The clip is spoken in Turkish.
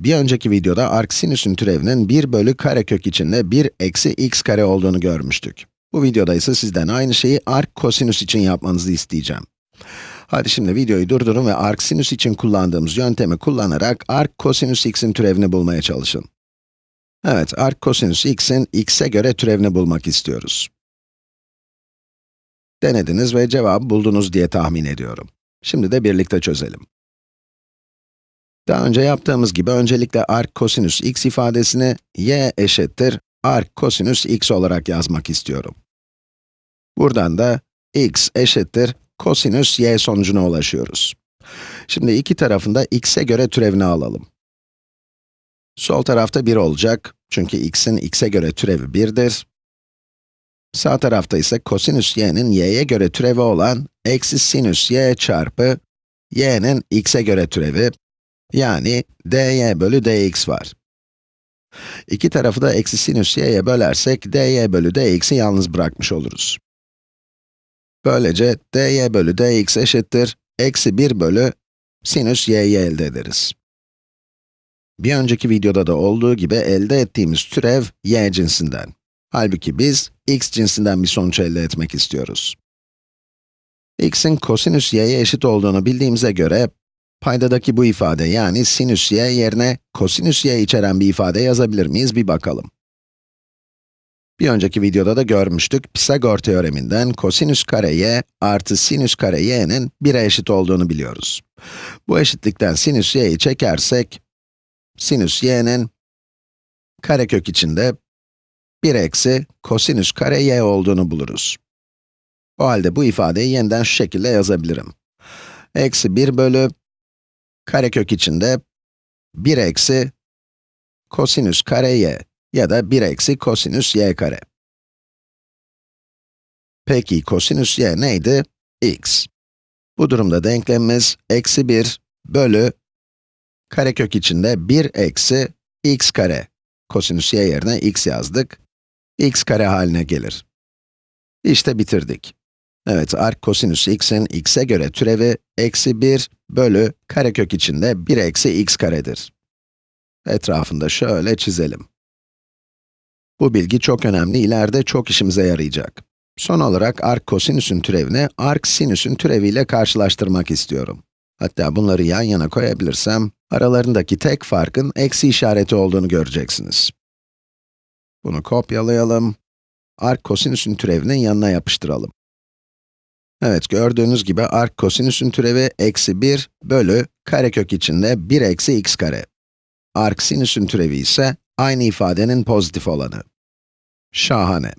Bir önceki videoda arc sinüsün türevinin 1 bölü karekök içinde 1 eksi x kare olduğunu görmüştük. Bu videoda ise sizden aynı şeyi arc kosinüs için yapmanızı isteyeceğim. Hadi şimdi videoyu durdurun ve arc sinüs için kullandığımız yöntemi kullanarak arc kosinüs x'in türevini bulmaya çalışın. Evet, arc kosinüs x'in x'e göre türevini bulmak istiyoruz. Denediniz ve cevabı buldunuz diye tahmin ediyorum. Şimdi de birlikte çözelim. Daha önce yaptığımız gibi öncelikle arc kosinüs x ifadesini y eşittir arc kosinüs x olarak yazmak istiyorum. Buradan da x eşittir kosinüs y sonucuna ulaşıyoruz. Şimdi iki tarafında x'e göre türevini alalım. Sol tarafta 1 olacak, çünkü x'in x'e göre türevi 1'dir. Sağ tarafta ise kosinüs y'nin y'ye göre türevi olan eksi sinüs y çarpı y'nin x'e göre türevi, yani dy bölü dx var. İki tarafı da eksi sinüs y'ye bölersek, dy bölü dx'i yalnız bırakmış oluruz. Böylece dy bölü dx eşittir, eksi 1 bölü sinüs y'yi elde ederiz. Bir önceki videoda da olduğu gibi elde ettiğimiz türev y cinsinden. Halbuki biz x cinsinden bir sonuç elde etmek istiyoruz. x'in kosinüs y'ye eşit olduğunu bildiğimize göre, paydadaki bu ifade yani sinüs y yerine kosinüs y içeren bir ifade yazabilir miyiz bir bakalım. Bir önceki videoda da görmüştük, Pisagor teoreminden kosinüs kare y artı sinüs kare y'nin 1'e eşit olduğunu biliyoruz. Bu eşitlikten sinüs y'yi çekersek, sinüs y'nin karekök içinde 1 eksi kosinüs kare y olduğunu buluruz. O halde bu ifadeyi yeniden şu şekilde yazabilirim. Eksi 1 bölü karekök içinde 1 eksi kosinüs kare y ya da 1 eksi kosinüs y kare. Peki kosinüs y neydi? x. Bu durumda denklemimiz eksi 1 bölü karekök içinde 1 eksi x kare. Kosinüs y yerine x yazdık. x kare haline gelir. İşte bitirdik. Evet, arc kosinüs x'in x'e göre türevi eksi 1 bölü karekök içinde 1 eksi x karedir. Etrafında şöyle çizelim. Bu bilgi çok önemli, ileride çok işimize yarayacak. Son olarak arc kosinüsün türevini arc sinüsün türeviyle karşılaştırmak istiyorum. Hatta bunları yan yana koyabilirsem, aralarındaki tek farkın eksi işareti olduğunu göreceksiniz. Bunu kopyalayalım. Arc kosinüsün türevinin yanına yapıştıralım. Evet, gördüğünüz gibi arc kosinüsün türevi eksi 1 bölü karekök içinde 1 eksi x kare. Arc sinüsün türevi ise aynı ifadenin pozitif olanı. Şahane.